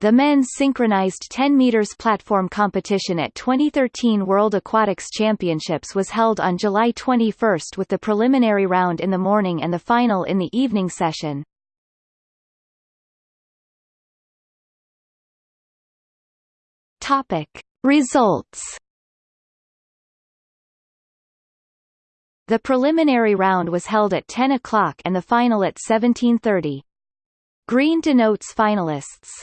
The men's synchronized 10 meters platform competition at 2013 World Aquatics Championships was held on July 21 with the preliminary round in the morning and the final in the evening session. Topic: Results. The preliminary round was held at 10 o'clock and the final at 17:30. Green denotes finalists.